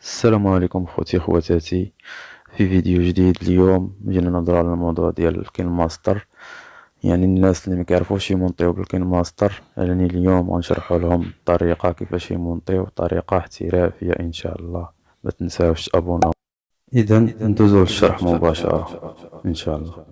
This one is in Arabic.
السلام عليكم خوتي خواتاتي. في فيديو جديد اليوم جينا نهضروا على الموضوع ديال ال KineMaster. يعني الناس اللي مكيعرفوش يمونطيو بال KineMaster راني اليوم غنشرحوا لهم الطريقة كيفاش يمونطيو طريقة احترافية إن شاء الله. متنساوش تابوناو. اذا ندوزو للشرح مباشرة إن شاء الله.